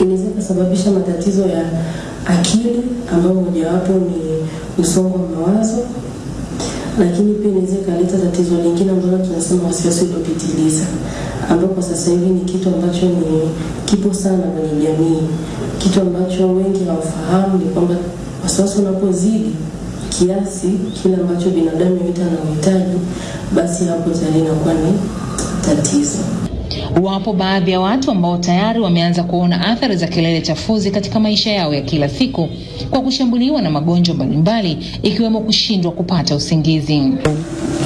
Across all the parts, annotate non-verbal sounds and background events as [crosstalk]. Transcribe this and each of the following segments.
inaweza kusababisha matatizo ya akili ambayo mojawapo ni msongo wa mawazo, lakini pia inaweza ikaleta tatizo lingine ambalo tunasema wasiwasi uliopitiliza, ambapo kwa sasa hivi ni kitu ambacho ni kipo sana kwenye jamii. Kitu ambacho wengi hawafahamu ni kwamba wasiwasi unapozidi kiasi kile ambacho binadamu yote anahitaji, basi hapo tayari inakuwa ni tatizo. Wapo baadhi ya watu ambao tayari wameanza kuona athari za kelele chafuzi katika maisha yao ya kila siku kwa kushambuliwa na magonjwa mbalimbali ikiwemo kushindwa kupata usingizi.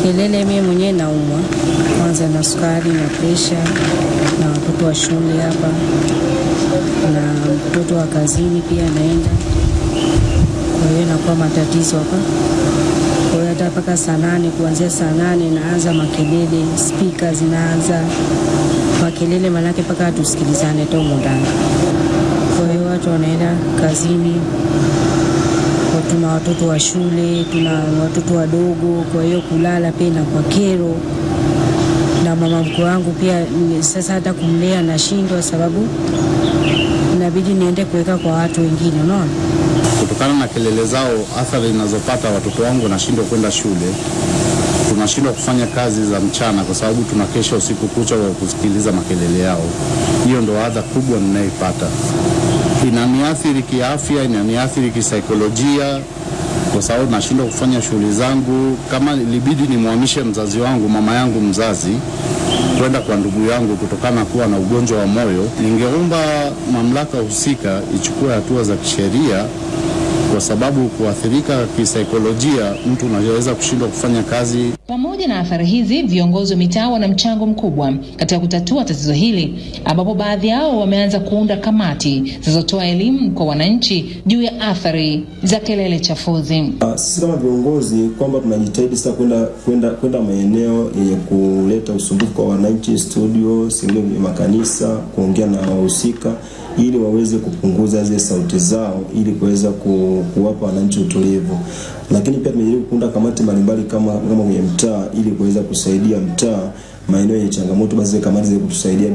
Kelele, mimi mwenyewe naumwa kwanza na sukari na presha na watoto wa shule hapa na mtoto wa kazini pia anaenda, kwa hiyo inakuwa matatizo hapa. Hata mpaka saa nane, kuanzia saa nane naanza makelele, spika zinaanza makelele, manake mpaka tusikilizane tomundani. Kwa hiyo watu wanaenda kazini, tuna watoto wa shule, tuna watoto wadogo, kwa hiyo kulala pia kwa kero na mama mkwe wangu pia sasa hata kumlea nashindwa, sababu inabidi niende kuweka kwa watu wengine, unaona. Kutokana na kelele zao, athari zinazopata watoto wangu wanashindwa kwenda shule, tunashindwa kufanya kazi za mchana kwa sababu tunakesha usiku kucha kwa kusikiliza makelele yao. Hiyo ndo adha kubwa ninayoipata. Inaniathiri kiafya, inaniathiri kisaikolojia kwa sababu nashindwa kufanya shughuli zangu. Kama ilibidi nimwamishe mzazi wangu, mama yangu mzazi, kwenda kwa ndugu yangu kutokana na kuwa na ugonjwa wa moyo, ningeomba mamlaka husika ichukue hatua za kisheria kwa sababu kuathirika kisaikolojia, mtu unaweza kushindwa kufanya kazi. Pamoja na athari hizi, viongozi wa mitaa wana mchango mkubwa katika kutatua tatizo hili, ambapo baadhi yao wameanza kuunda kamati zinazotoa elimu kwa wananchi juu ya athari za kelele chafuzi. Ah, Sisi kama viongozi kwamba tunajitahidi sasa kwenda kwenda kwenda maeneo yenye kuleta usumbufu kwa wananchi, studio, sehemu ya makanisa, kuongea na wahusika ili waweze kupunguza zile sauti zao ili kuweza ku, kuwapa wananchi utulivu. Lakini pia tumejaribu kuunda kamati mbalimbali kama kama kwenye mtaa ili kuweza kusaidia mtaa maeneo yenye changamoto, basi kamati ziweze kutusaidia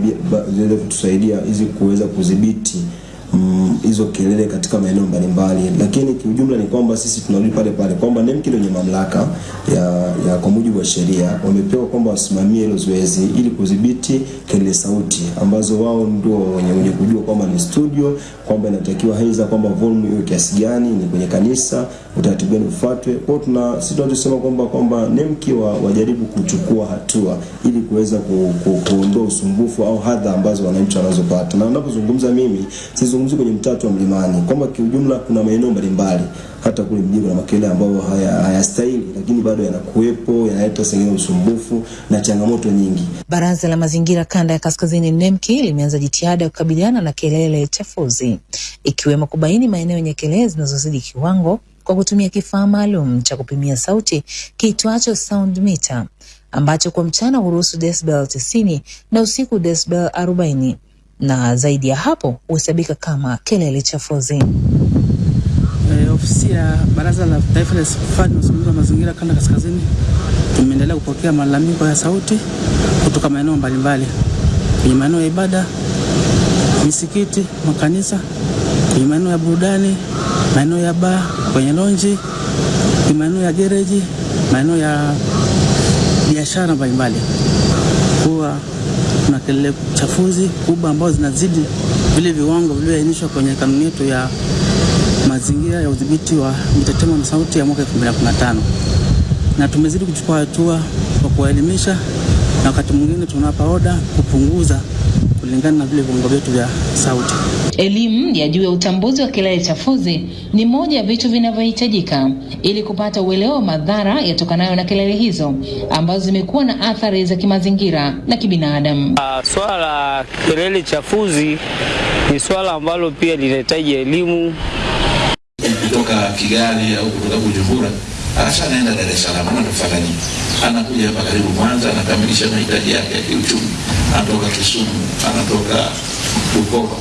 ziweze kutusaidia hizi kuweza kudhibiti mm, hizo kelele katika maeneo mbalimbali, lakini kiujumla ni kwamba sisi tunarudi pale pale kwamba NEMKID wenye mamlaka ya, ya kwa mujibu wa sheria wamepewa kwamba wasimamie hilo zoezi ili kudhibiti kelele sauti ambazo wao ndio wenye, wenye kujua kwamba ni studio, kwamba inatakiwa haiza kwamba volume iwe kiasi gani, ni kwenye kanisa, utaratibu gani ufuatwe. Kwa hiyo tuna sisi tunachosema kwamba kwamba NEMC wa, wajaribu kuchukua hatua ili kuweza ku, ku, kuondoa usumbufu au hadha ambazo wananchi wanazopata, na ninapozungumza mimi sizungumzi kwenye mtatu wa Mlimani, kwamba kiujumla kuna maeneo mbalimbali hata kule mjini kuna makelele ambayo hayastahili haya- lakini bado yanakuwepo, yanaleta sengine usumbufu na changamoto nyingi. Baraza la Mazingira Kanda ya Kaskazini NEMKI limeanza jitihada ya kukabiliana na kelele chafuzi ikiwemo kubaini maeneo yenye kelele zinazozidi kiwango kwa kutumia kifaa maalum cha kupimia sauti kiitwacho sound meter ambacho kwa mchana huruhusu decibel 90 na usiku decibel 40 na zaidi ya hapo huhesabika kama kelele chafuzi. Eh, ofisi ya Baraza la Taifa la Hifadhi na Usimamizi wa Mazingira Kanda Kaskazini tumeendelea kupokea malalamiko ya sauti kutoka maeneo mbalimbali kwenye maeneo ya ibada, misikiti, makanisa, kwenye maeneo ya burudani, maeneo ya baa, kwenye lonji, kwenye maeneo ya gereji, maeneo ya biashara mbalimbali kuwa kelele chafuzi kubwa ambazo zinazidi vile viwango vilivyoainishwa kwenye kanuni yetu ya mazingira ya udhibiti wa mitetemo na sauti ya mwaka 2015 na tumezidi kuchukua hatua kwa kuwaelimisha na wakati mwingine tunawapa oda kupunguza kulingana na vile viungo vyetu vya sauti. Elimu ya juu ya utambuzi wa kelele chafuzi ni moja ya vitu vinavyohitajika ili kupata uelewa wa madhara yatokanayo na kelele hizo ambazo zimekuwa na athari za kimazingira na kibinadamu. Uh, swala la kelele chafuzi ni swala ambalo pia linahitaji elimu. kutoka Kigali au kutoka Bujumbura alafu anaenda Dar es Salaam, anatofanya nini? Anakuja hapa karibu Mwanza, anakamilisha mahitaji yake ya kiuchumi, anatoka Kisumu, anatoka Bukoba.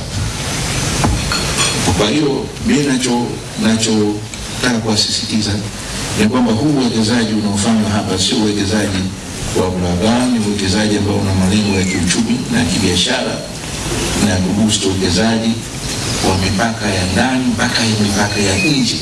Kwa hiyo mimi nacho nachotaka kuwasisitiza ni kwamba huu uwekezaji unaofanywa hapa sio uwekezaji wa ulaghai, ni uwekezaji ambao una malengo ya kiuchumi na kibiashara na kubusti uwekezaji wa mipaka ya ndani mpaka ya mipaka ya nje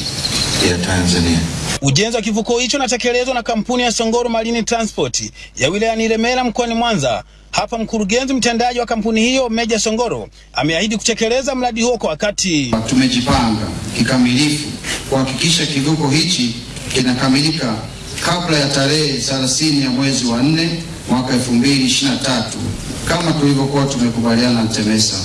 ya Tanzania. Ujenzi wa kivuko hicho unatekelezwa na kampuni ya Songoro Marine Transport ya wilayani Ilemela mkoani Mwanza. Hapa mkurugenzi mtendaji wa kampuni hiyo Meja Songoro ameahidi kutekeleza mradi huo kwa wakati. Tumejipanga kikamilifu kuhakikisha kivuko hichi kinakamilika kabla ya tarehe 30 ya mwezi wa 4 mwaka 2023 kama tulivyokuwa tumekubaliana na TEMESA.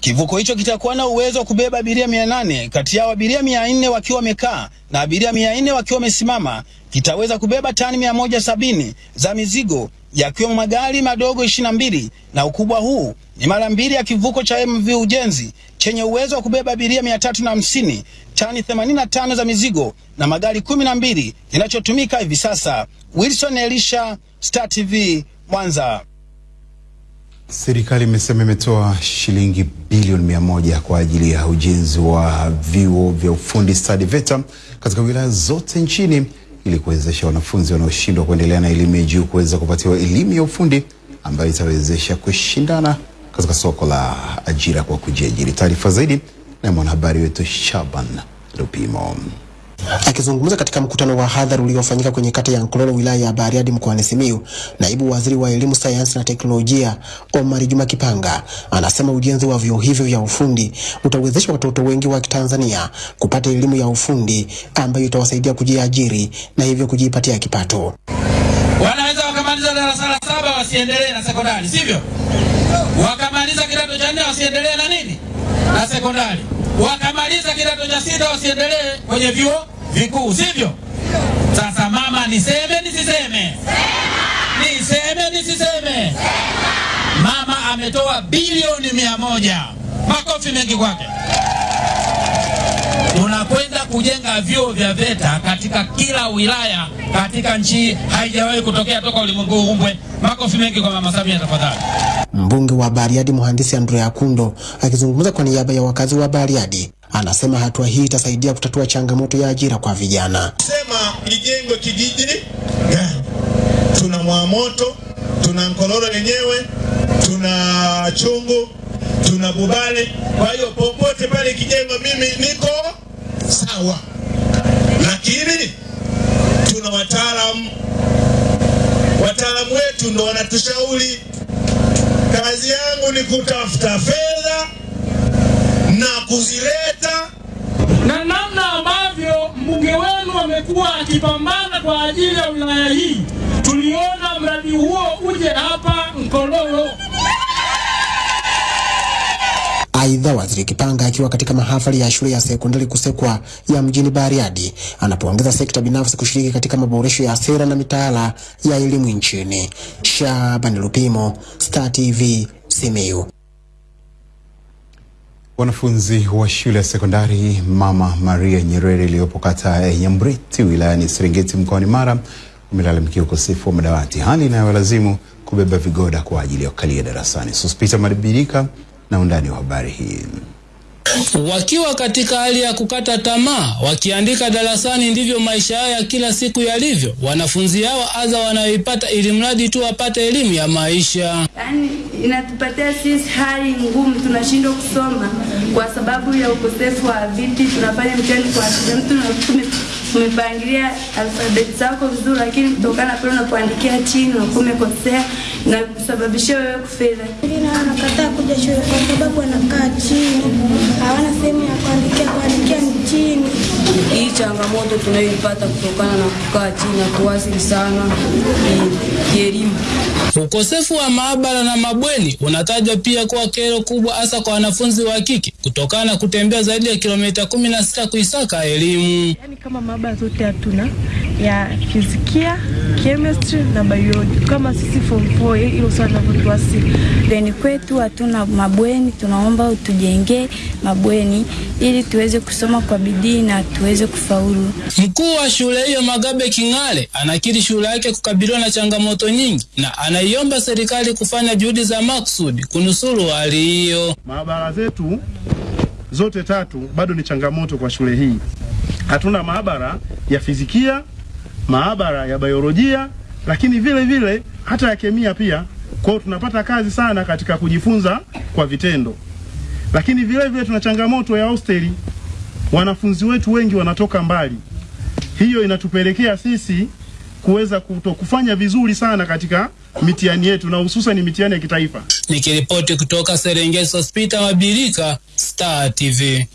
Kivuko hicho kitakuwa na uwezo wa kubeba abiria 800, kati yao abiria 400 wakiwa wamekaa na abiria 400 wakiwa wamesimama. Kitaweza kubeba tani 170 za mizigo yakiwemo magari madogo 22 na ukubwa huu ni mara mbili ya kivuko cha MV Ujenzi chenye uwezo wa kubeba abiria 350, tani 85 za mizigo na magari 12 kinachotumika hivi sasa. Wilson Elisha, Star TV, Mwanza. Serikali imesema imetoa shilingi bilioni mia moja kwa ajili ya ujenzi wa vyuo vya ufundi stadi VETA katika wilaya zote nchini ili kuwezesha wanafunzi wanaoshindwa kuendelea na elimu ya juu kuweza kupatiwa elimu ya ufundi ambayo itawezesha kushindana katika soko la ajira kwa kujiajiri. Taarifa zaidi na mwanahabari wetu Shaban Lupimo. Akizungumza katika mkutano wa hadhara uliofanyika kwenye kata ya Nkololo wilaya ya Bariadi mkoani Simiyu, naibu waziri wa elimu, sayansi na teknolojia Omar Juma Kipanga anasema ujenzi wa vyuo hivyo vya ufundi utawezesha watoto wengi wa Tanzania kupata elimu ya ufundi ambayo itawasaidia kujiajiri na hivyo kujipatia kipato. Wanaweza wakamaliza darasa la saba wasiendelee na sekondari, sivyo? Wakamaliza kidato cha nne wasiendelee na nini na sekondari, wakamaliza kidato cha sita wasiendelee kwenye vyuo vikuu, sivyo? Sasa mama, niseme nisiseme? Niseme nisiseme? Mama ametoa bilioni mia moja. Makofi mengi kwake. Tunakwenda kujenga vyuo vya VETA katika kila wilaya katika nchi, haijawahi kutokea toka ulimwengu umbwe. Makofi mengi kwa mama Samia tafadhali. Mbunge wa Bariadi mhandisi Andrea Kundo akizungumza kwa niaba ya wakazi wa Bariadi anasema hatua hii itasaidia kutatua changamoto ya ajira kwa vijana. Sema ijengwe kijiji gani? Tuna Mwamoto, tuna Nkololo lenyewe, tuna Chungu, tuna Bubale. Kwa hiyo popote pale kijengwa, mimi niko sawa, lakini tuna wataalamu. Wataalamu wetu ndo wanatushauri. Kazi yangu ni kutafuta fedha na kuzileta na namna ambavyo mbunge wenu amekuwa akipambana kwa ajili ya wilaya hii, tuliona mradi huo uje hapa Nkololo. Aidha, waziri Kipanga akiwa katika mahafali ya shule ya sekondari Kusekwa ya mjini Bariadi anapoongeza sekta binafsi kushiriki katika maboresho ya sera na mitaala ya elimu nchini. Shaban Lupimo, Star TV, Simiyu. Wanafunzi wa shule ya sekondari Mama Maria Nyerere iliyopo kata ya Nyambreti wilayani Serengeti mkoani Mara wamelalamikia ukosefu wa madawati, hali inayowalazimu kubeba vigoda kwa ajili ya kukalia darasani. Sospita Madibirika na undani wa habari hii. Wakiwa katika hali ya kukata tamaa, wakiandika darasani, ndivyo maisha yao ya kila siku yalivyo. Wanafunzi hao adha wanayoipata ili mradi tu wapate elimu ya maisha. Yaani inatupatia sisi hali ngumu, tunashindwa kusoma kwa sababu ya ukosefu wa viti. Tunafanya mtihani kwa mtu na umepangilia alfabeti zako vizuri, lakini kutokana pale unapoandikia chini unakuwa umekosea na kusababishia wewe kufeli. Wengine wanakataa kuja shule kwa sababu wanakaa chini, hawana sehemu ya kuandikia, kuandikia ni chini. Hii changamoto tunayoipata kutokana na kukaa chini hatuwasili sana kielimu. Ukosefu wa maabara na mabweni unatajwa pia kuwa kero kubwa, hasa kwa wanafunzi wa kike kutokana na kutembea zaidi ya kilomita kumi na sita kuisaka elimu. Yani kama maabara zote hatuna ya fizikia, chemistry na biology, kama sisi form 4 hilo swali linavyotuasili. Bweni kwetu hatuna mabweni, tunaomba utujengee mabweni ili tuweze kusoma kwa bidii na tuweze kufaulu. Mkuu wa shule hiyo Magabe King'ale anakiri shule yake kukabiliwa na changamoto nyingi na anaiomba serikali kufanya juhudi za maksudi kunusuru hali hiyo. Maabara zetu zote tatu bado ni changamoto kwa shule hii. Hatuna maabara ya fizikia, maabara ya biolojia, lakini vile vile hata ya kemia pia. Kwa hiyo tunapata kazi sana katika kujifunza kwa vitendo. lakini vile vile tuna changamoto ya hosteli. Wanafunzi wetu wengi wanatoka mbali, hiyo inatupelekea sisi kuweza kufanya vizuri sana katika mitihani yetu na hususan mitihani ya kitaifa. Nikiripoti kutoka Serengeti Hospita Mabirika, Star TV.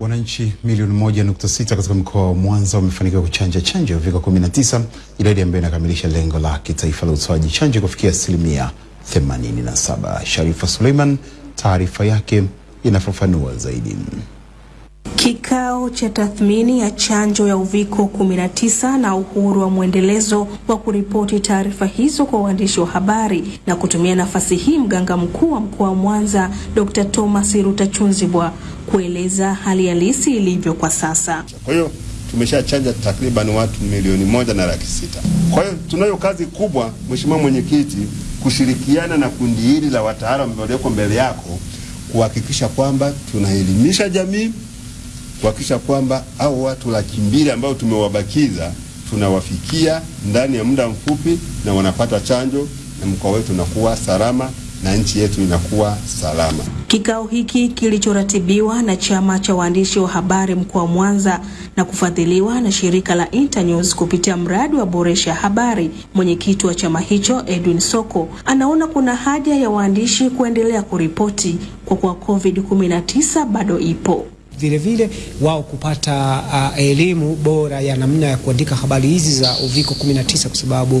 Wananchi milioni moja nukta sita katika mkoa wa Mwanza wamefanikiwa kuchanja chanjo ya uviko 19, idadi ambayo inakamilisha lengo la kitaifa la utoaji chanjo kufikia asilimia 87. Sharifa Suleiman, taarifa yake inafafanua zaidi. Kikao cha tathmini ya chanjo ya uviko 19 na uhuru wa mwendelezo wa kuripoti taarifa hizo kwa waandishi wa habari na kutumia nafasi hii mganga mkuu wa mkoa wa Mwanza Dr. Thomas Rutachunzibwa kueleza hali halisi ilivyo kwa sasa. Kwa hiyo tumeshachanja takriban watu milioni moja na laki sita. Kwa hiyo tunayo kazi kubwa, Mheshimiwa Mwenyekiti, kushirikiana na kundi hili la wataalamu walioko mbele yako kuhakikisha kwamba tunaelimisha jamii kuhakikisha kwamba au watu laki mbili ambao tumewabakiza tunawafikia ndani ya muda mfupi na wanapata chanjo na mkoa wetu unakuwa salama na nchi yetu inakuwa salama. Kikao hiki kilichoratibiwa na chama cha waandishi wa habari mkoa wa Mwanza na kufadhiliwa na shirika la Internews kupitia mradi wa boresha habari. Mwenyekiti wa chama hicho Edwin Soko anaona kuna haja ya waandishi kuendelea kuripoti kwa kuwa COVID-19 bado ipo vile vile wao kupata uh, elimu bora ya namna ya kuandika habari hizi za uviko 19 kwa sababu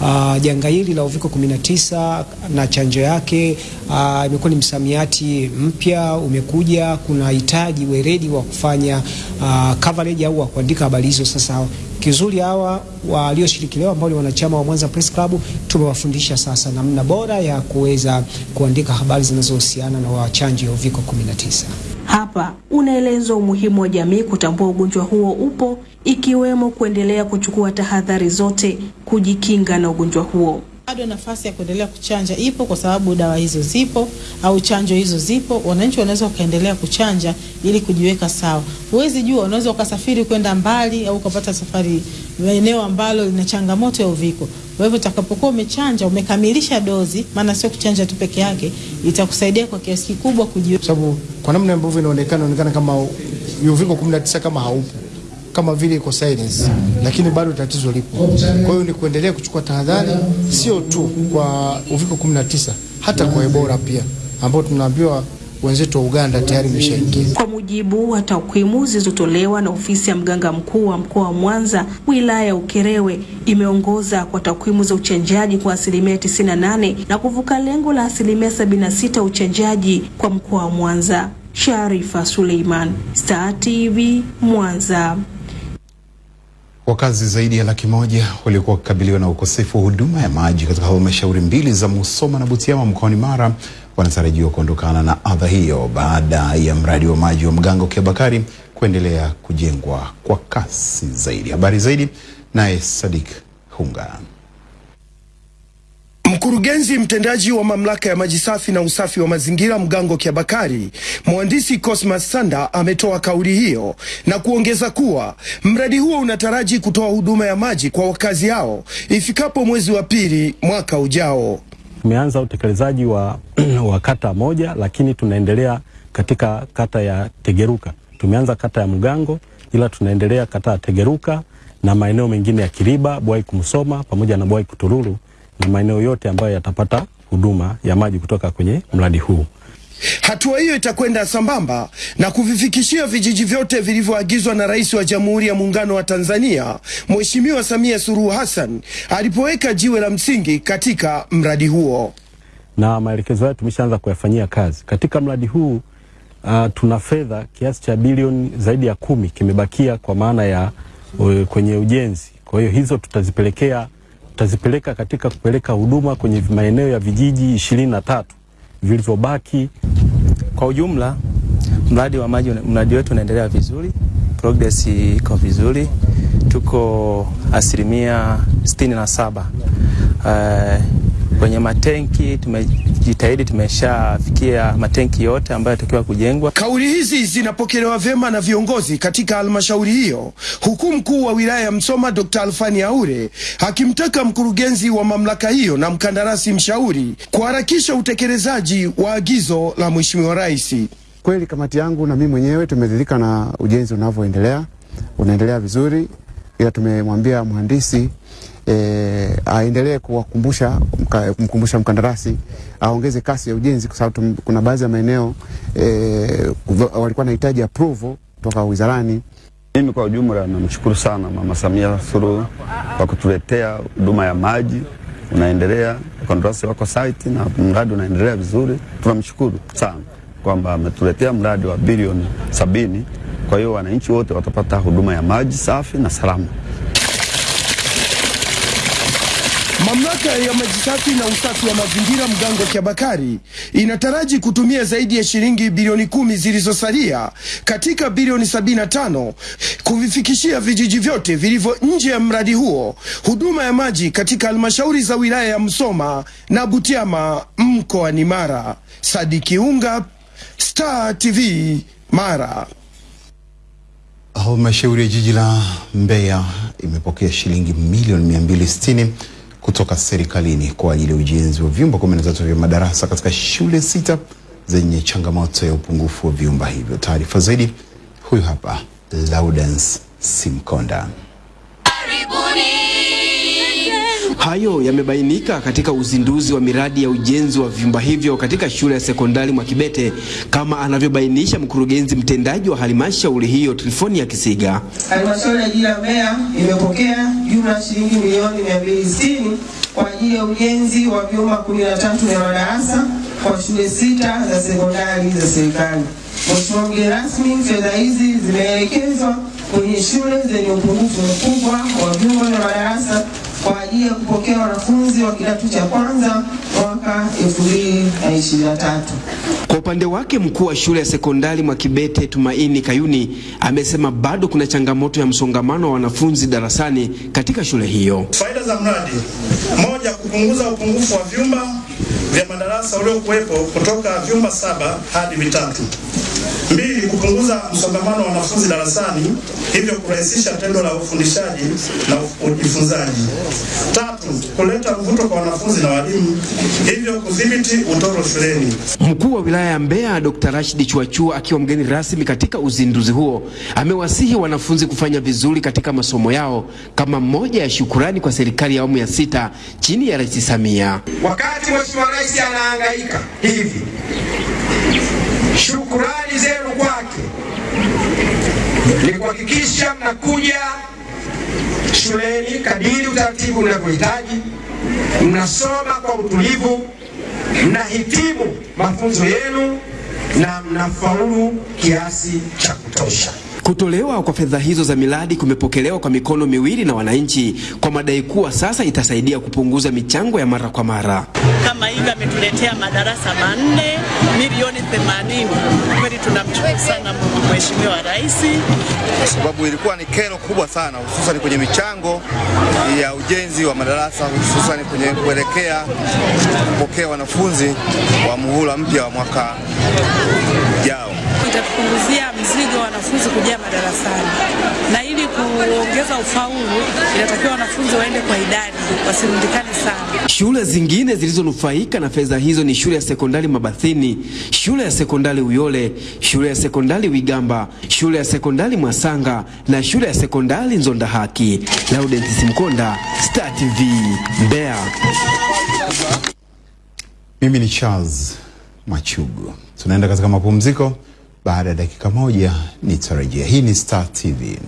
uh, janga hili la uviko 19 na chanjo yake uh, imekuwa ni msamiati mpya umekuja. Kuna hitaji weledi wa kufanya uh, coverage au wa kuandika habari hizo. Sasa kizuri hawa walioshiriki leo ambao ni wanachama wa Mwanza Press Club tumewafundisha sasa namna bora ya kuweza kuandika habari zinazohusiana na wachanjo ya uviko 19. Hapa unaelezwa umuhimu wa jamii kutambua ugonjwa huo upo, ikiwemo kuendelea kuchukua tahadhari zote kujikinga na ugonjwa huo. Bado nafasi ya kuendelea kuchanja ipo kwa sababu dawa hizo zipo au chanjo hizo zipo. Wananchi wanaweza wakaendelea kuchanja ili kujiweka sawa. Huwezi jua, unaweza ukasafiri kwenda mbali au ukapata safari eneo ambalo lina changamoto ya uviko. Kwa hivyo utakapokuwa umechanja, umekamilisha dozi, maana sio kuchanja tu peke yake, itakusaidia kwa kiasi kikubwa kujiweka, sababu kwa namna ambavyo inaonekana inaonekana kama uviko 19 kama haupo kama vile iko silence, lakini bado tatizo lipo. Kwa hiyo ni kuendelea kuchukua tahadhari, sio tu kwa uviko 19, hata kwa Ebola pia, ambao tunaambiwa wenzetu wa Uganda tayari imeshaingia. Kwa mujibu wa takwimu zilizotolewa na ofisi ya mganga mkuu wa mkoa wa Mwanza, wilaya ya Ukerewe imeongoza kwa takwimu za uchanjaji kwa asilimia 98 na kuvuka lengo la asilimia 76 uchanjaji kwa mkoa wa Mwanza. Sharifa Suleiman, Star TV, Mwanza. Wakazi zaidi ya laki moja waliokuwa wakikabiliwa na ukosefu wa huduma ya maji katika halmashauri mbili za Musoma na Butiama mkoani Mara wanatarajiwa kuondokana na adha hiyo baada ya mradi wa maji wa Mgango Kiabakari kuendelea kujengwa kwa kasi zaidi. Habari zaidi naye Sadik Hunga. Mkurugenzi mtendaji wa mamlaka ya maji safi na usafi wa mazingira Mgango Kiabakari, mhandisi Cosmas Sanda ametoa kauli hiyo na kuongeza kuwa mradi huo unataraji kutoa huduma ya maji kwa wakazi hao ifikapo mwezi wa pili mwaka ujao. Tumeanza utekelezaji wa, [clears throat] wa kata moja, lakini tunaendelea katika kata ya Tegeruka. Tumeanza kata ya Mgango, ila tunaendelea kata ya Tegeruka na maeneo mengine ya Kiriba, Bwai Kumsoma pamoja na Bwai Kutururu na maeneo yote ambayo yatapata huduma ya maji kutoka kwenye mradi huu. Hatua hiyo itakwenda sambamba na kuvifikishia vijiji vyote vilivyoagizwa na Rais wa Jamhuri ya Muungano wa Tanzania Mheshimiwa Samia Suluhu Hassan alipoweka jiwe la msingi katika mradi huo. Na maelekezo hayo tumeshaanza kuyafanyia kazi katika mradi huu. Uh, tuna fedha kiasi cha bilioni zaidi ya kumi kimebakia kwa maana ya uh, kwenye ujenzi. Kwa hiyo hizo tutazipelekea tutazipeleka katika kupeleka huduma kwenye maeneo ya vijiji ishirini na tatu vilivyobaki. Kwa ujumla, mradi wa maji, mradi wetu unaendelea vizuri, progress iko vizuri, tuko asilimia sitini na saba. Uh, kwenye matenki tume, tumejitahidi, tumeshafikia matenki yote ambayo yatakiwa kujengwa. Kauli hizi zinapokelewa vyema na viongozi katika halmashauri hiyo, huku mkuu wa wilaya ya Msoma Dr. Alfani Aure akimtaka mkurugenzi wa mamlaka hiyo na mkandarasi mshauri kuharakisha utekelezaji wa agizo la Mheshimiwa Rais. Kweli kamati yangu na mimi mwenyewe tumeridhika na ujenzi unavyoendelea, unaendelea vizuri, ila tumemwambia mhandisi e, aendelee kuwakumbusha kumkumbusha mkandarasi aongeze kasi ya ujenzi kwa sababu kuna baadhi ya maeneo e, walikuwa wanahitaji approval kutoka wizarani. Mimi kwa ujumla namshukuru sana Mama Samia Suluhu kwa kutuletea huduma ya maji, unaendelea, wakandarasi wako site na mradi unaendelea vizuri. Tunamshukuru sana kwamba ametuletea mradi wa bilioni sabini. Kwa hiyo wananchi wote watapata huduma ya maji safi na salama. Mamlaka ya maji safi na usafi wa mazingira Mgango Kyabakari inataraji kutumia zaidi ya shilingi bilioni kumi zilizosalia katika bilioni sabini na tano kuvifikishia vijiji vyote vilivyo nje ya mradi huo huduma ya maji katika halmashauri za wilaya ya Msoma na Butiama mkoani Mara. Sadiki Unga, Star TV, Mara. Halmashauri ya jiji la Mbeya imepokea shilingi milioni 260 kutoka serikalini kwa ajili ya ujenzi wa vyumba 13 vya madarasa katika shule sita zenye changamoto ya upungufu wa vyumba hivyo. Taarifa zaidi huyu hapa Laudence Simkonda. Hayo yamebainika katika uzinduzi wa miradi ya ujenzi wa vyumba hivyo katika shule ya sekondari Mwakibete kama anavyobainisha mkurugenzi mtendaji wa halmashauri hiyo Trifonia Kisiga. Halmashauri ya jiji la Mbeya imepokea jumla shilingi milioni 260 kwa ajili ya ujenzi wa vyumba 13 vya madarasa kwa shule sita za sekondari za serikali. Mheshimiwa mgeni rasmi, fedha hizi zimeelekezwa kwenye shule zenye upungufu mkubwa wa vyumba vya madarasa kwa ajili ya kupokea wanafunzi wa kidato cha kwanza mwaka 2023. Kwa upande wake mkuu wa shule ya sekondari Mwakibete Tumaini Kayuni amesema bado kuna changamoto ya msongamano wa wanafunzi darasani katika shule hiyo. Faida za mradi: moja, kupunguza upungufu wa vyumba vya madarasa uliokuwepo kutoka vyumba saba hadi vitatu. Kupunguza msongamano wa wanafunzi darasani, hivyo kurahisisha tendo la ufundishaji na ujifunzaji. Tatu, kuleta mvuto kwa wanafunzi na walimu, hivyo kudhibiti utoro shuleni. Mkuu wa wilaya ya Mbeya Dr. Rashid Chuachua akiwa mgeni rasmi katika uzinduzi huo amewasihi wanafunzi kufanya vizuri katika masomo yao kama moja ya shukurani kwa serikali ya awamu ya sita chini ya Rais Samia. Wakati Mheshimiwa Rais anahangaika hivi, shukurani zenu kwake ni kuhakikisha mnakuja shuleni kadiri utaratibu unavyohitaji, mnasoma kwa utulivu, mnahitimu mafunzo yenu na mnafaulu kiasi cha kutosha. Kutolewa kwa fedha hizo za miradi kumepokelewa kwa mikono miwili na wananchi kwa madai kuwa sasa itasaidia kupunguza michango ya mara kwa mara. kama hivi ametuletea madarasa manne milioni 80. Kweli tunamshukuru sana Mheshimiwa Rais. kwa sababu ilikuwa ni kero kubwa sana, hususan kwenye michango ya ujenzi wa madarasa, hususan kwenye kuelekea kupokea wanafunzi wa muhula mpya wa mwaka ujao. Itatupunguzia mzigo wa wanafunzi kujaa madarasani, na ili kuongeza ufaulu inatakiwa wanafunzi waende kwa idadi, wasirundikane sana. Shule zingine zilizonufaika na fedha hizo ni shule ya sekondari Mabathini, shule ya sekondari Uyole, shule ya sekondari Wigamba, shule ya sekondari Mwasanga na shule ya sekondari Nzonda Haki. Laudent Simkonda, Star TV, Mbeya. Mimi ni Charles Machugu. Tunaenda katika mapumziko. Baada ya dakika moja nitarejea. Hii ni Star TV.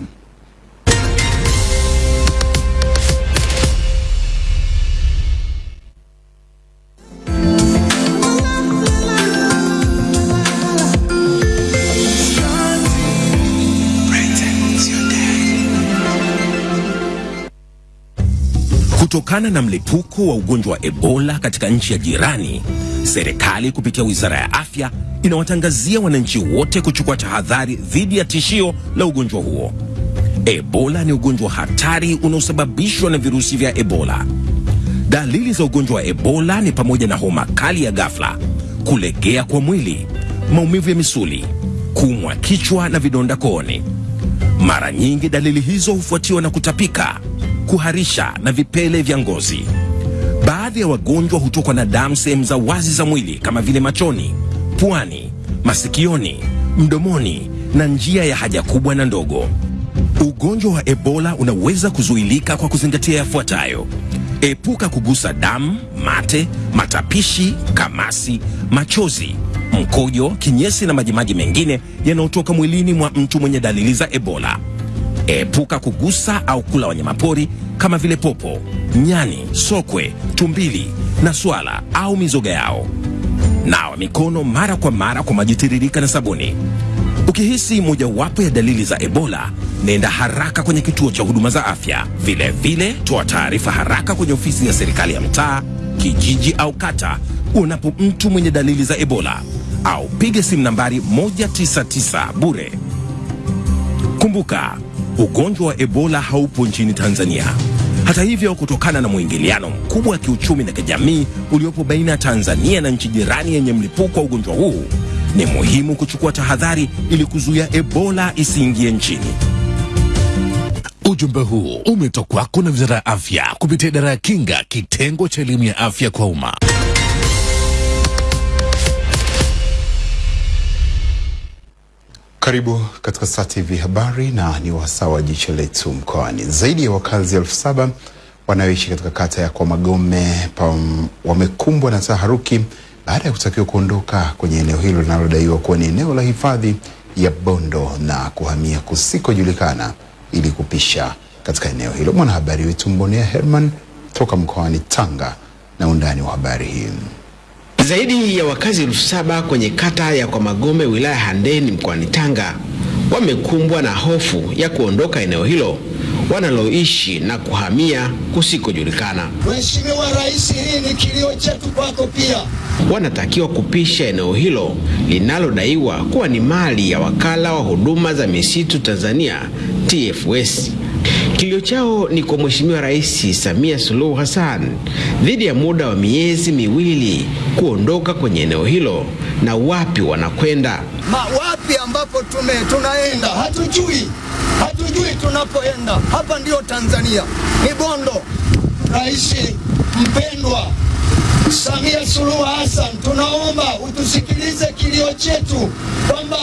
Kutokana na mlipuko wa ugonjwa wa Ebola katika nchi ya jirani, serikali kupitia Wizara ya Afya inawatangazia wananchi wote kuchukua tahadhari dhidi ya tishio la ugonjwa huo. Ebola ni ugonjwa hatari unaosababishwa na virusi vya Ebola. Dalili za ugonjwa wa Ebola ni pamoja na homa kali ya ghafla, kulegea kwa mwili, maumivu ya misuli, kuumwa kichwa na vidonda kooni. Mara nyingi dalili hizo hufuatiwa na kutapika, kuharisha na vipele vya ngozi. Baadhi ya wagonjwa hutokwa na damu sehemu za wazi za mwili kama vile machoni, puani, masikioni, mdomoni na njia ya haja kubwa na ndogo. Ugonjwa wa Ebola unaweza kuzuilika kwa kuzingatia yafuatayo: epuka kugusa damu, mate, matapishi, kamasi, machozi, mkojo, kinyesi na majimaji mengine yanayotoka mwilini mwa mtu mwenye dalili za Ebola. Epuka kugusa au kula wanyamapori kama vile popo, nyani, sokwe, tumbili na swala au mizoga yao. Nawa mikono mara kwa mara kwa maji tiririka na sabuni. Ukihisi mojawapo ya dalili za Ebola, nenda haraka kwenye kituo cha huduma za afya. Vile vile, toa taarifa haraka kwenye ofisi ya serikali ya mtaa, kijiji au kata unapo mtu mwenye dalili za Ebola au piga simu nambari 199 bure. Kumbuka, ugonjwa wa Ebola haupo nchini Tanzania. Hata hivyo, kutokana na mwingiliano mkubwa wa kiuchumi na kijamii uliopo baina ya Tanzania na nchi jirani yenye mlipuko wa ugonjwa huu, ni muhimu kuchukua tahadhari ili kuzuia Ebola isiingie nchini. Ujumbe huu umetokwako kwako na Wizara ya Afya kupitia Idara ya Kinga, kitengo cha elimu ya afya kwa umma. Karibu katika Star TV habari na ni wasaa wa jicho letu mkoani. Zaidi ya wakazi elfu saba wanaoishi katika kata ya Kwa Magome wamekumbwa na taharuki baada ya kutakiwa kuondoka kwenye eneo hilo linalodaiwa kuwa ni eneo la hifadhi ya Bondo na kuhamia kusikojulikana ili kupisha katika eneo hilo. Mwanahabari wetu Mbonea Herman toka mkoani Tanga na undani wa habari hii. Zaidi ya wakazi elfu saba kwenye kata ya kwa magome wilaya ya Handeni mkoani Tanga wamekumbwa na hofu ya kuondoka eneo hilo wanaloishi na kuhamia kusikojulikana. Mheshimiwa Rais, hii ni kilio chetu kwako pia. Wanatakiwa kupisha eneo hilo linalodaiwa kuwa ni mali ya wakala wa huduma za misitu Tanzania TFS. Kilio chao ni kwa Mheshimiwa Rais Samia Suluhu Hassan dhidi ya muda wa miezi miwili kuondoka kwenye eneo hilo na wapi wanakwenda. Ma, wapi ambapo tume tunaenda hatujui, hatujui tunapoenda. Hapa ndio Tanzania, ni Bondo. Rais mpendwa Samia Suluhu Hassan, tunaomba utusikilize kilio chetu kwamba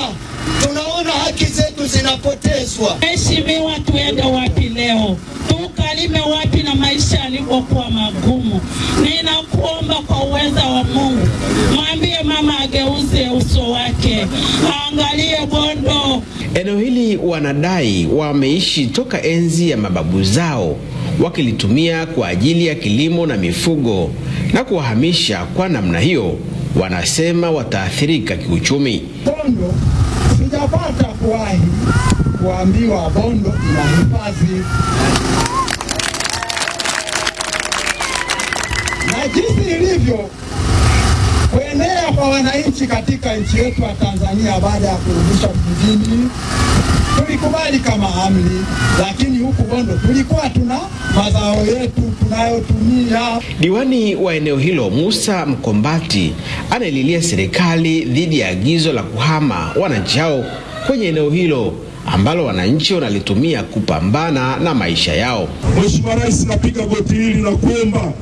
tunaona haki zetu zinapotezwa. Mheshimiwa, tuende wapi leo? Tukalime wapi na maisha yalivyokuwa magumu? Ninakuomba kwa uweza wa Mungu, mwambie mama ageuze uso wake, aangalie Bondo. Eneo hili wanadai wameishi toka enzi ya mababu zao wakilitumia kwa ajili ya kilimo na mifugo, na kuwahamisha kwa namna hiyo, wanasema wataathirika kiuchumi. Bondo sijapata kuwahi kuambiwa Bondo ina hifadhi, na jinsi ilivyo kwa wananchi katika nchi yetu ya Tanzania baada ya kurudisha vijijini tulikubali kama amri, lakini huku Bondo tulikuwa tuna mazao yetu tunayotumia. Diwani wa eneo hilo Musa Mkombati anaililia serikali dhidi ya agizo la kuhama wananchi hao kwenye eneo hilo ambalo wananchi wanalitumia kupambana na maisha yao. Mheshimiwa Rais, napiga goti hili na kuomba.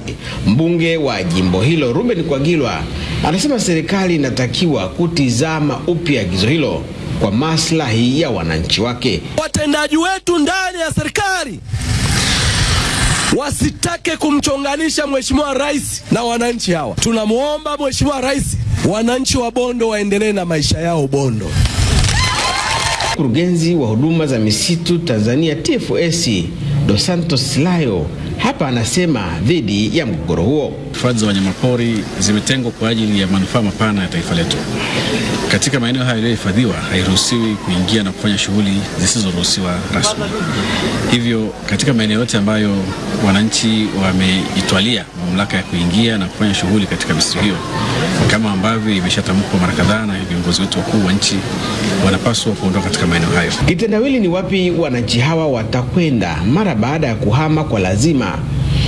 Mbunge wa jimbo hilo Ruben Kwagilwa anasema serikali inatakiwa kutizama upya agizo hilo kwa maslahi ya wananchi wake. Watendaji wetu ndani ya serikali wasitake kumchonganisha Mheshimiwa Rais na wananchi hawa. Tunamwomba Mheshimiwa Rais, wananchi wa Bondo waendelee na maisha yao Bondo. Mkurugenzi wa huduma za misitu Tanzania TFS Dos Santos Layo hapa anasema dhidi ya mgogoro huo. Hifadhi za wanyamapori zimetengwa kwa ajili ya manufaa mapana ya taifa letu. Katika maeneo hayo yaliyohifadhiwa, hairuhusiwi kuingia na kufanya shughuli zisizoruhusiwa rasmi. Hivyo, katika maeneo yote ambayo wananchi wamejitwalia mamlaka ya kuingia na kufanya shughuli katika misitu hiyo, kama ambavyo imeshatamkwa mara kadhaa na viongozi wetu wakuu wa nchi, wanapaswa kuondoka katika maeneo hayo. Kitendawili ni wapi wananchi hawa watakwenda mara baada ya kuhama kwa lazima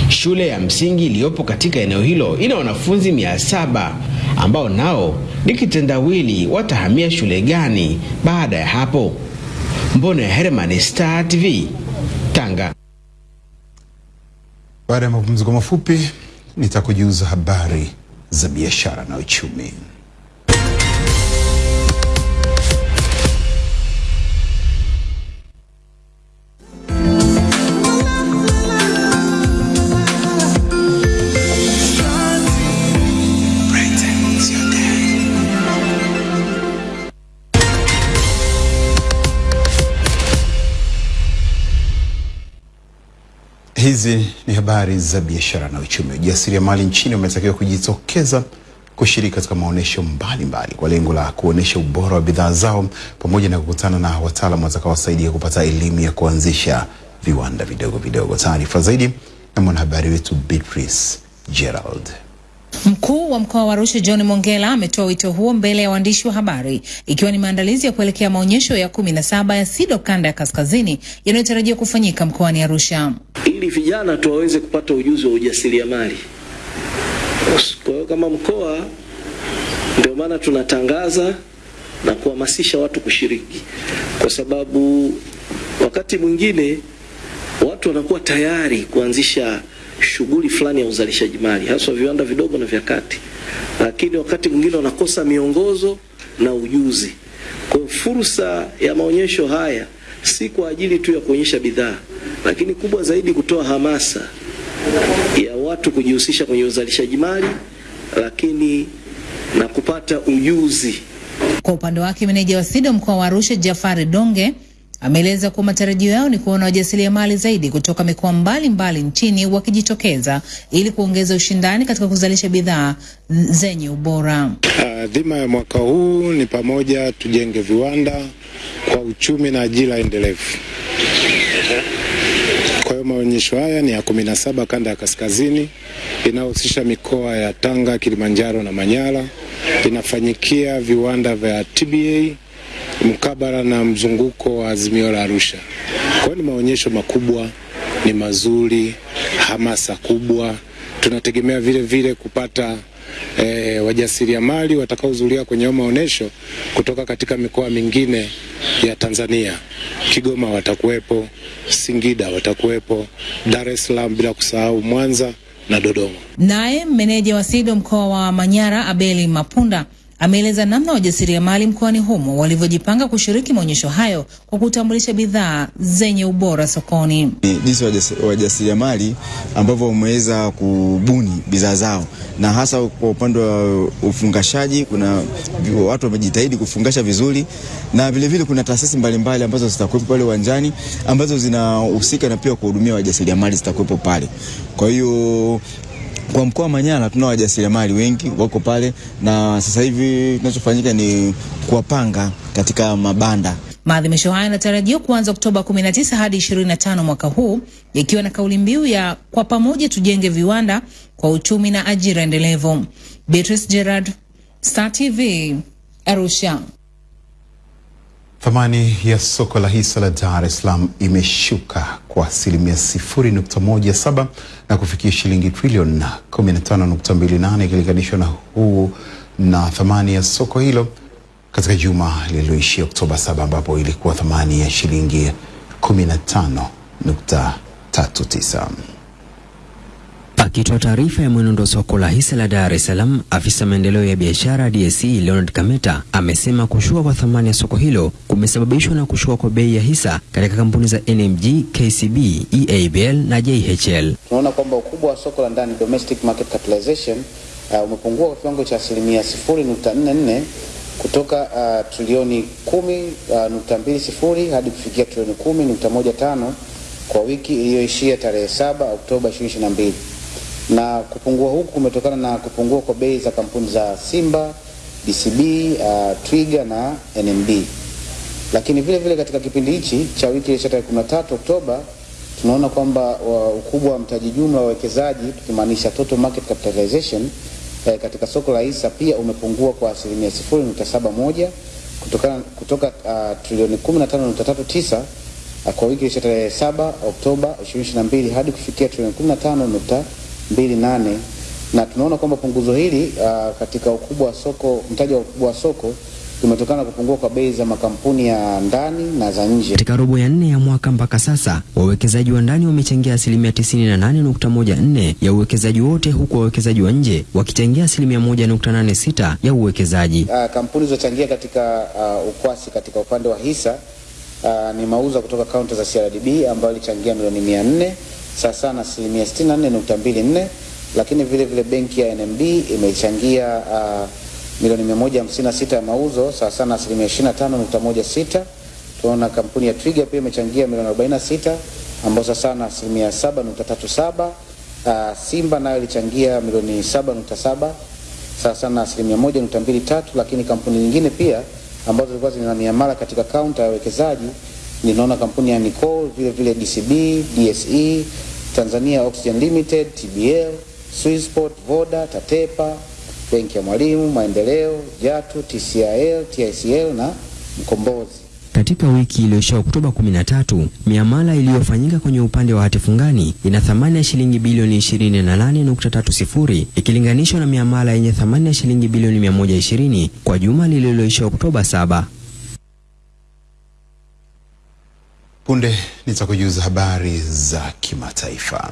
Shule ya msingi iliyopo katika eneo hilo ina wanafunzi mia saba ambao nao ni kitendawili watahamia shule gani baada ya hapo. Mbona ya Herman, Star TV, Tanga. Baada ya mapumziko mafupi, nitakujuza habari za biashara na uchumi. Hizi ni habari za biashara na uchumi. Wajasiriamali nchini wametakiwa kujitokeza kushiriki katika maonyesho mbalimbali kwa lengo la kuonyesha ubora wa bidhaa zao pamoja na kukutana na wataalamu watakaowasaidia kupata elimu ya kuanzisha viwanda vidogo vidogo. Taarifa zaidi na mwanahabari wetu Beatrice Gerald. Mkuu wa mkoa wa Arusha John Mongela ametoa wito huo mbele ya waandishi wa habari ikiwa ni maandalizi ya kuelekea maonyesho ya kumi na saba ya SIDO kanda ya kaskazini yanayotarajiwa kufanyika mkoani Arusha. ili vijana tu waweze kupata ujuzi wa ujasiriamali. Kwa hiyo kama mkoa, ndio maana tunatangaza na kuhamasisha watu kushiriki, kwa sababu wakati mwingine watu wanakuwa tayari kuanzisha shughuli fulani ya uzalishaji mali, haswa viwanda vidogo na vya kati, lakini wakati mwingine wanakosa miongozo na ujuzi. Kwa fursa ya maonyesho haya si kwa ajili tu ya kuonyesha bidhaa, lakini kubwa zaidi kutoa hamasa ya watu kujihusisha kwenye uzalishaji mali, lakini na kupata ujuzi. Kwa upande wake, meneja wa SIDO mkoa wa Arusha Jafari Donge ameeleza kuwa matarajio yao ni kuona wajasiriamali zaidi kutoka mikoa mbalimbali nchini wakijitokeza ili kuongeza ushindani katika kuzalisha bidhaa zenye ubora. Dhima ya mwaka huu ni pamoja tujenge viwanda kwa uchumi na ajira endelevu. Kwa hiyo maonyesho haya ni ya kumi na saba kanda ya kaskazini, inayohusisha mikoa ya Tanga, Kilimanjaro na Manyara. Inafanyikia viwanda vya TBA mkabala na mzunguko wa Azimio la Arusha. Kwa ni maonyesho makubwa, ni mazuri, hamasa kubwa. Tunategemea vile vile kupata wajasiria wajasiriamali watakaohudhuria kwenye maonyesho kutoka katika mikoa mingine ya Tanzania. Kigoma watakuwepo, Singida watakuwepo, Dar es Salaam, bila kusahau Mwanza na Dodoma. Naye meneja wa SIDO mkoa wa Manyara Abeli Mapunda ameeleza namna wajasiriamali mkoani humo walivyojipanga kushiriki maonyesho hayo kwa kutambulisha bidhaa zenye ubora sokoni. Jinsi wajasi- wajasiriamali ambavyo wameweza kubuni bidhaa zao, na hasa kwa upande wa ufungashaji, kuna watu wamejitahidi kufungasha vizuri, na vilevile kuna taasisi mbalimbali ambazo zitakuwepo pale uwanjani ambazo zinahusika na pia kuhudumia wajasiriamali zitakuwepo pale. Kwa hiyo kwa mkoa wa Manyara tuna wajasiriamali wengi wako pale, na sasa hivi kinachofanyika ni kuwapanga katika mabanda Maadhimisho haya yanatarajiwa kuanza Oktoba 19 hadi 25 mwaka huu, ikiwa na kauli mbiu ya kwa pamoja tujenge viwanda kwa uchumi na ajira endelevu. Beatrice Gerard, Star TV, Arusha. Thamani ya soko la hisa la Dar es Salaam imeshuka kwa asilimia 0.17 na kufikia shilingi trilioni 15.28 ikilinganishwa na huu na thamani ya soko hilo katika juma lililoishia Oktoba 7 ambapo ilikuwa thamani ya shilingi 15.39. Akitoa taarifa ya mwenendo wa soko la hisa la Dar es Salaam, afisa maendeleo ya biashara DSE Leonard Kameta amesema kushuka kwa thamani ya soko hilo kumesababishwa na kushuka kwa bei ya hisa katika kampuni za NMG, KCB, EABL na JHL. tunaona kwamba ukubwa wa soko la ndani domestic market capitalization uh, umepungua kwa kiwango cha asilimia 0.44 kutoka uh, trilioni 10.20 uh, hadi kufikia trilioni 10.15 kwa wiki iliyoishia tarehe 7 Oktoba 2022 na kupungua huku kumetokana na kupungua kwa bei za kampuni za Simba, DCB, uh, Twiga na NMB. Lakini vile vile katika kipindi hichi cha wiki ya tarehe 13 Oktoba tunaona kwamba ukubwa wa mtaji jumla wa wawekezaji tukimaanisha total market capitalization eh, katika soko la hisa pia umepungua kwa asilimia 0.71 kutokana kutoka uh, trilioni 15.39 uh, kwa wiki ya tarehe 7 Oktoba 2022 hadi kufikia trilioni 15.28 na tunaona kwamba punguzo hili uh, katika ukubwa wa soko, mtaji wa ukubwa wa soko limetokana na kupungua kwa bei za makampuni ya ndani na za nje. Katika robo ya nne ya mwaka mpaka sasa, wawekezaji wa ndani wamechangia asilimia 98.14 ya uwekezaji wote, huku wawekezaji wa nje wakichangia asilimia 1.86 ya uwekezaji. Uh, kampuni zilizochangia katika uh, ukwasi katika upande wa hisa uh, ni mauzo kutoka kaunti za CRDB ambayo ilichangia milioni 400 sasa na asilimia 64.24, lakini vile vile benki ya NMB imechangia uh, milioni 156 ya mauzo sasa sana asilimia 25.16. Tunaona kampuni ya Twiga pia imechangia milioni 46 ambao sasa sana asilimia 7.37. Uh, Simba nayo ilichangia milioni 7.7 sasa sana asilimia 1.23, lakini kampuni nyingine pia ambazo zilikuwa zina miamala katika kaunta ya wekezaji ninaona kampuni ya Nicole vile vile DCB, DSE, Tanzania Oxygen Limited, TBL, Swissport, Voda, Tatepa, Benki ya Mwalimu, Maendeleo, Jatu, TCIL, TICL na Mkombozi. Katika wiki iliyoisha Oktoba 13, miamala iliyofanyika kwenye upande wa hati fungani ina thamani ya shilingi bilioni 28.30 ikilinganishwa na miamala yenye thamani ya shilingi bilioni 120 kwa juma lililoisha Oktoba 7. Punde nitakujuza habari za kimataifa.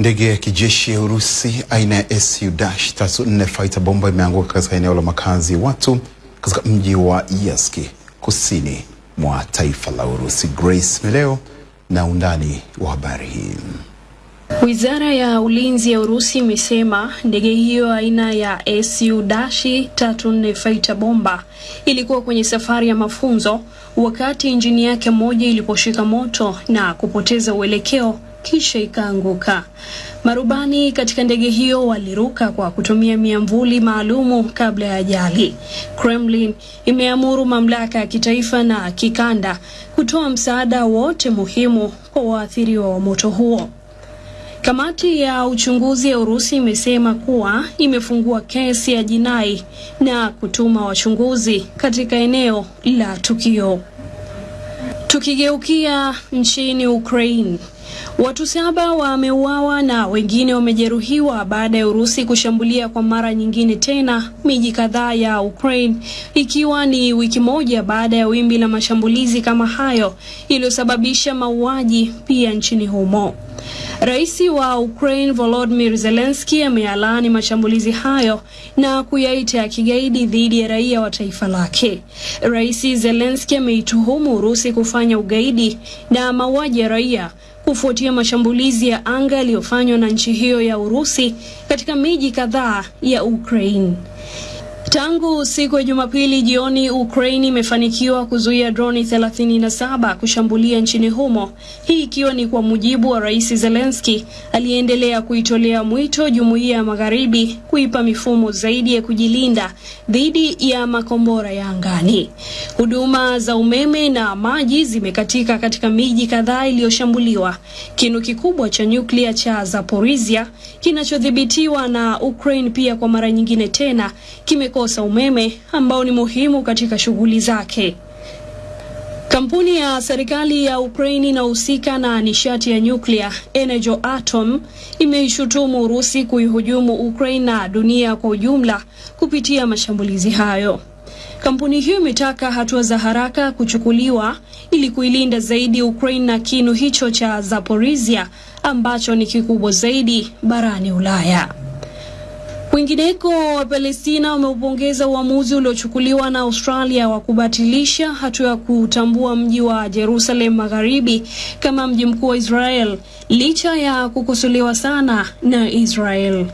Ndege ya kijeshi ya Urusi aina ya Su-34 fighter bomba imeanguka katika eneo la makazi watu katika mji wa Yask kusini mwa taifa la Urusi. Grace Meleo na undani wa habari hii. Wizara ya ulinzi ya Urusi imesema ndege hiyo aina ya Su-34 fighter bomba ilikuwa kwenye safari ya mafunzo wakati injini yake moja iliposhika moto na kupoteza uelekeo kisha ikaanguka. Marubani katika ndege hiyo waliruka kwa kutumia miamvuli maalumu kabla ya ajali. Kremlin imeamuru mamlaka ya kitaifa na kikanda kutoa msaada wote muhimu kwa waathiriwa wa moto huo. Kamati ya uchunguzi ya Urusi imesema kuwa imefungua kesi ya jinai na kutuma wachunguzi katika eneo la tukio. Tukigeukia nchini Ukraine, Watu saba wameuawa na wengine wamejeruhiwa baada ya Urusi kushambulia kwa mara nyingine tena miji kadhaa ya Ukraine ikiwa ni wiki moja baada ya wimbi la mashambulizi kama hayo iliyosababisha mauaji pia nchini humo. Rais wa Ukraine Volodymyr Zelensky ameyalaani mashambulizi hayo na kuyaita ya kigaidi dhidi ya raia wa taifa lake. Rais Zelensky ameituhumu Urusi kufanya ugaidi na mauaji ya raia kufuatia mashambulizi ya anga yaliyofanywa na nchi hiyo ya Urusi katika miji kadhaa ya Ukraine. Tangu siku ya Jumapili jioni, Ukraine imefanikiwa kuzuia droni 37 kushambulia nchini humo, hii ikiwa ni kwa mujibu wa Rais Zelensky aliyeendelea kuitolea mwito jumuiya ya magharibi kuipa mifumo zaidi ya kujilinda dhidi ya makombora ya angani. Huduma za umeme na maji zimekatika katika miji kadhaa iliyoshambuliwa. Kinu kikubwa cha nyuklia cha Zaporizhia kinachodhibitiwa na Ukraine pia kwa mara nyingine tena kimekosa umeme ambao ni muhimu katika shughuli zake. Kampuni ya serikali ya Ukraine inahusika na nishati ya nyuklia Energoatom imeishutumu Urusi kuihujumu Ukraine na dunia kwa ujumla kupitia mashambulizi hayo. Kampuni hiyo imetaka hatua za haraka kuchukuliwa ili kuilinda zaidi Ukraine na kinu hicho cha Zaporizhia ambacho ni kikubwa zaidi barani Ulaya. Kwingineko, Wapalestina wameupongeza uamuzi uliochukuliwa na Australia wa kubatilisha hatua ya kutambua mji wa Jerusalem Magharibi kama mji mkuu wa Israel licha ya kukosolewa sana na Israel.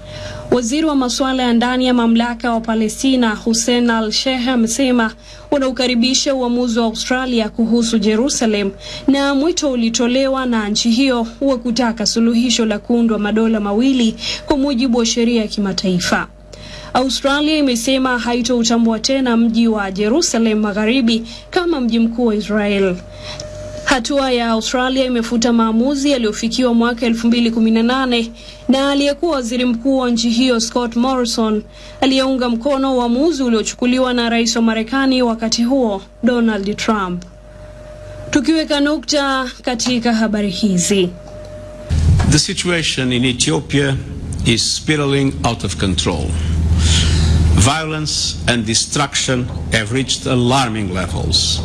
Waziri wa masuala ya ndani ya mamlaka wa Palestina Hussein al-Sheikh amesema wanaukaribisha uamuzi wa Australia kuhusu Jerusalem na mwito ulitolewa na nchi hiyo wa kutaka suluhisho la kuundwa madola mawili kwa mujibu wa sheria ya kimataifa. Australia imesema haitoutambua tena mji wa Jerusalem Magharibi kama mji mkuu wa Israel. Hatua ya Australia imefuta maamuzi yaliyofikiwa mwaka 2018 na aliyekuwa waziri mkuu wa nchi hiyo Scott Morrison aliyeunga mkono uamuzi uliochukuliwa na rais wa Marekani wakati huo Donald Trump. Tukiweka nukta katika habari hizi. The situation in Ethiopia is spiraling out of control. Violence and destruction have reached alarming levels.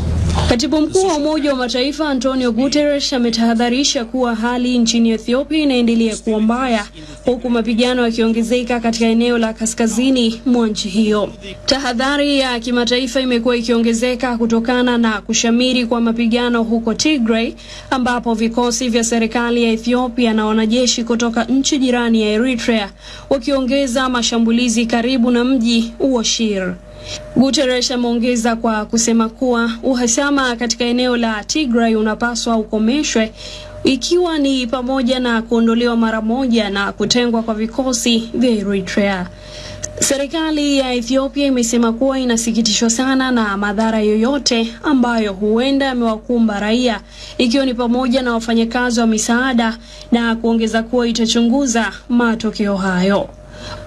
Katibu mkuu wa Umoja wa Mataifa Antonio Guterres ametahadharisha kuwa hali nchini Ethiopia inaendelea kuwa mbaya huku mapigano yakiongezeka katika eneo la kaskazini mwa nchi hiyo. Tahadhari ya kimataifa imekuwa ikiongezeka kutokana na kushamiri kwa mapigano huko Tigray ambapo vikosi vya serikali ya Ethiopia na wanajeshi kutoka nchi jirani ya Eritrea wakiongeza mashambulizi karibu na mji wa Shire. Guterres ameongeza kwa kusema kuwa uhasama katika eneo la Tigray unapaswa ukomeshwe ikiwa ni pamoja na kuondolewa mara moja na kutengwa kwa vikosi vya Eritrea. Serikali ya Ethiopia imesema kuwa inasikitishwa sana na madhara yoyote ambayo huenda yamewakumba raia ikiwa ni pamoja na wafanyakazi wa misaada na kuongeza kuwa itachunguza matokeo hayo.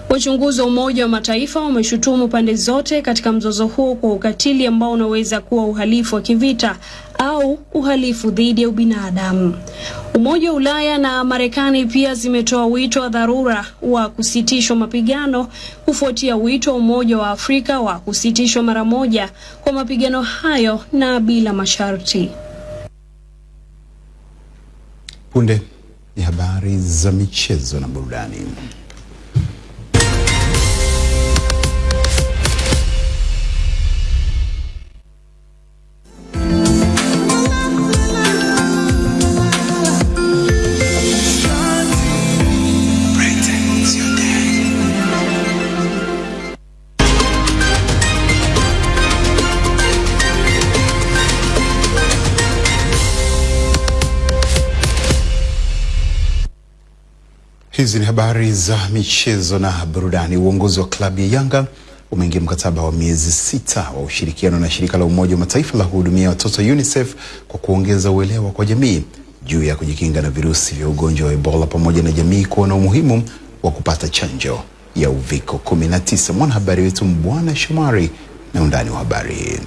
Wachunguzi wa Umoja wa Mataifa wameshutumu pande zote katika mzozo huo kwa ukatili ambao unaweza kuwa uhalifu wa kivita au uhalifu dhidi ya ubinadamu. Umoja wa Ulaya na Marekani pia zimetoa wito wa dharura wa kusitishwa mapigano kufuatia wito wa Umoja wa Afrika wa kusitishwa mara moja kwa mapigano hayo na bila masharti. Punde ni habari za michezo na burudani. Hizi ni habari za michezo na burudani. Uongozi wa klabu ya Yanga umeingia mkataba wa miezi sita wa ushirikiano na shirika la Umoja wa Mataifa la kuhudumia watoto UNICEF kwa kuongeza uelewa kwa jamii juu ya kujikinga na virusi vya ugonjwa wa Ebola pamoja na jamii kuona umuhimu wa kupata chanjo ya uviko 19. Mwanahabari wetu Mbwana Shomari na undani wa habari.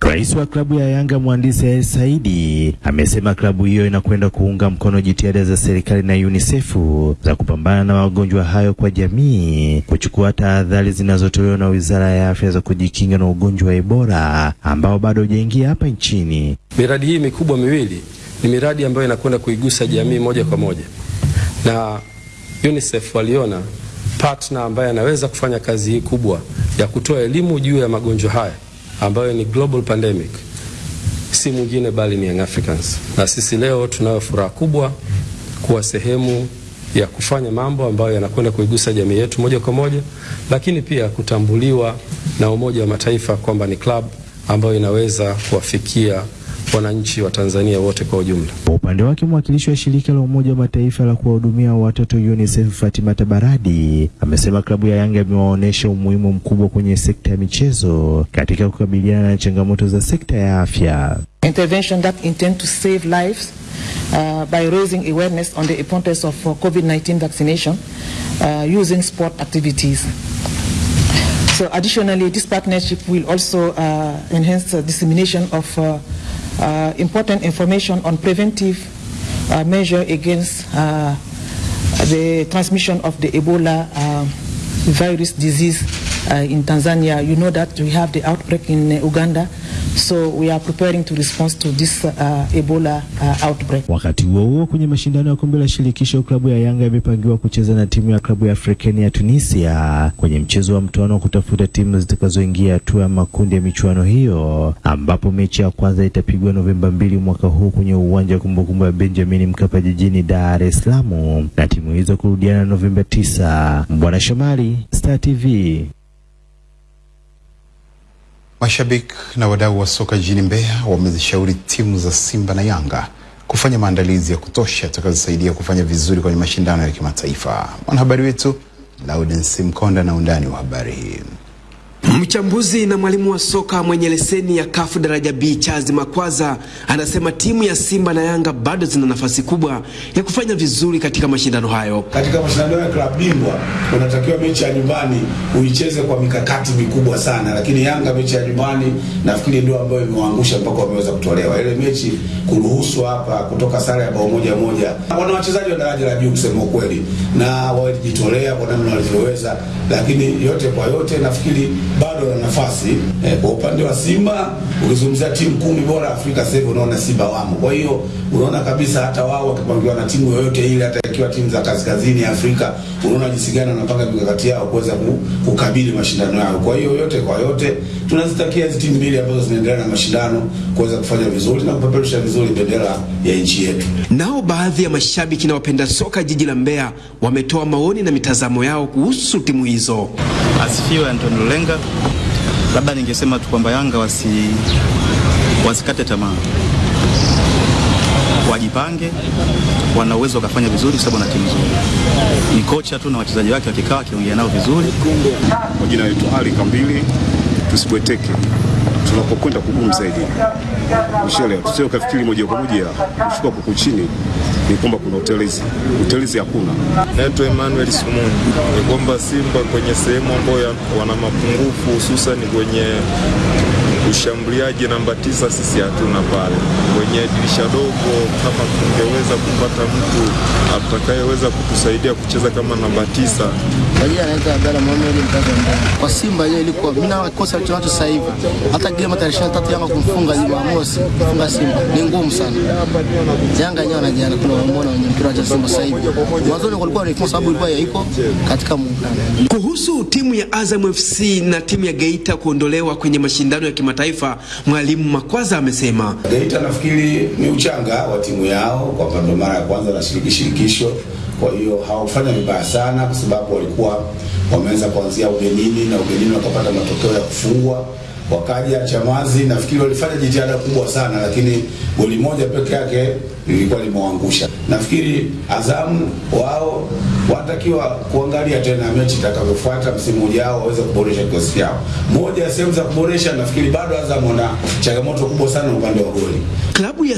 Rais wa klabu ya Yanga mhandisi Hersi Saidi amesema klabu hiyo inakwenda kuunga mkono jitihada za serikali na UNICEF za kupambana na magonjwa hayo kwa jamii, kuchukua tahadhari zinazotolewa na Wizara ya Afya za kujikinga na ugonjwa wa Ebola ambao bado hujaingia hapa nchini. Miradi hii mikubwa miwili ni miradi ambayo inakwenda kuigusa jamii moja kwa moja, na UNICEF waliona partner ambaye anaweza kufanya kazi hii kubwa ya kutoa elimu juu ya magonjwa haya ambayo ni global pandemic, si mwingine bali ni Young Africans. Na sisi leo tunayo furaha kubwa kuwa sehemu ya kufanya mambo ambayo yanakwenda kuigusa jamii yetu moja kwa moja, lakini pia kutambuliwa na Umoja wa Mataifa kwamba ni club ambayo inaweza kuwafikia wananchi wa Tanzania wote kwa ujumla. Kwa upande wake mwakilishi wa shirika la Umoja wa Mataifa la kuwahudumia watoto UNICEF Fatima Tabaradi amesema klabu ya Yanga imewaonyesha umuhimu mkubwa kwenye sekta ya michezo katika kukabiliana na changamoto za sekta ya afya. intervention that intend to save lives uh, by raising awareness on the importance of uh, COVID-19 vaccination uh, using sport activities. So additionally, this partnership will also uh, enhance the dissemination of uh, uh, important information on preventive uh, measure against uh, the transmission of the Ebola uh, virus disease uh, in Tanzania. You know that we have the outbreak in Uganda. So we are preparing to respond to this uh, Ebola uh, outbreak. Wakati huo huo, kwenye mashindano ya kombe la shirikisho, klabu ya Yanga imepangiwa kucheza na timu ya klabu ya Afrikeni ya Tunisia kwenye mchezo wa mtoano wa kutafuta timu zitakazoingia hatua ya makundi ya michuano hiyo, ambapo mechi ya kwanza itapigwa Novemba mbili mwaka huu kwenye uwanja wa kumbukumbu ya Benjamin Mkapa jijini Dar es Salaam na timu hizo kurudiana Novemba tisa. Mbwana Shomari, Star TV. Mashabiki na wadau wa soka jijini Mbeya wamezishauri timu za Simba na Yanga kufanya maandalizi ya kutosha yatakayosaidia kufanya vizuri kwenye mashindano ya kimataifa. Mwanahabari wetu Laudens Mkonda na undani wa habari hii. Mchambuzi na mwalimu wa soka mwenye leseni ya kafu daraja B Charles Makwaza anasema timu ya Simba na Yanga bado zina nafasi kubwa ya kufanya vizuri katika mashindano hayo. Katika mashindano ya klabu bingwa unatakiwa mechi ya nyumbani uicheze kwa mikakati mikubwa sana, lakini Yanga mechi ya nyumbani nafikiri ndio ambayo imewaangusha mpaka wameweza kutolewa ile mechi, kuruhusu hapa kutoka sare ya bao moja moja. Wana wachezaji wa daraja la juu kusema ukweli, na walijitolea kwa namna walivyoweza, lakini yote kwa yote nafikiri bado wana nafasi eh. Kwa upande wa Simba ukizungumzia timu kumi bora Afrika sasa hivi unaona Simba wamo. Kwa hiyo unaona kabisa hata wao wakipangiwa na timu yoyote ile, hata ikiwa timu za kaskazini Afrika, unaona jinsi gani wanapanga mikakati yao kuweza kukabili mashindano yao. Kwa hiyo yote kwa yote tunazitakia hizi timu mbili ambazo zinaendelea na mashindano kuweza kufanya vizuri na kupeperusha vizuri bendera ya nchi yetu. Nao baadhi ya mashabiki na wapenda soka jiji la Mbeya wametoa maoni na mitazamo yao kuhusu timu hizo. Asifiwe Antonio Lulenga. Labda ningesema tu kwamba Yanga wasi wasikate tamaa, wajipange, wana uwezo wakafanya vizuri sababu na timu nzuri. Ni kocha tu na wachezaji wake wakikaa wakiongea nao vizuri. Kwa jina yetu Ali Kambili, tusibweteke tunapokwenda kugumu zaidi. mshele, tusio kafikiri moja kwa moja kushuka kuku chini ni kwamba kuna utelezi. Utelezi hakuna. Naitwa Emmanuel Sumuni. Ni kwamba Simba kwenye sehemu ambayo wana mapungufu hususan kwenye ushambuliaji namba tisa, sisi hatuna pale kwenye dirisha dogo. Kama tungeweza kupata mtu atakayeweza kutusaidia kucheza kama namba tisa. Kwa jina anaitwa Abdalla Mohamed mkazi wa Kwa Simba yeye ilikuwa mimi na kosa alichonacho sasa hivi. Hata game tarehe 23 Yanga kumfunga Jumamosi, kufunga Simba ni ngumu sana. Yanga yenyewe wanajiana kuna wameona wenye mpira wa Simba sasa hivi. Mwanzoni kulikuwa ni kwa sababu ilikuwa haiko katika muungano. Kuhusu timu ya Azam FC na timu ya Geita kuondolewa kwenye mashindano ya kimataifa, mwalimu Makwaza amesema Geita nafikiri ni uchanga wa timu yao, kwamba ndo mara ya kwanza na shirikisho kwa hiyo hawakufanya vibaya sana, kwa sababu walikuwa wameanza kuanzia ugenini na ugenini wakapata matokeo ya kufungwa. Wakaja Chamazi, nafikiri walifanya jitihada kubwa sana, lakini goli moja peke yake lilikuwa limewaangusha. Nafikiri Azamu wao watakiwa kuangalia tena mechi itakavyofuata msimu ujao, waweze kuboresha kikosi chao. Moja ya sehemu za kuboresha, nafikiri bado Azamu wana changamoto kubwa sana upande wa goli. klabu ya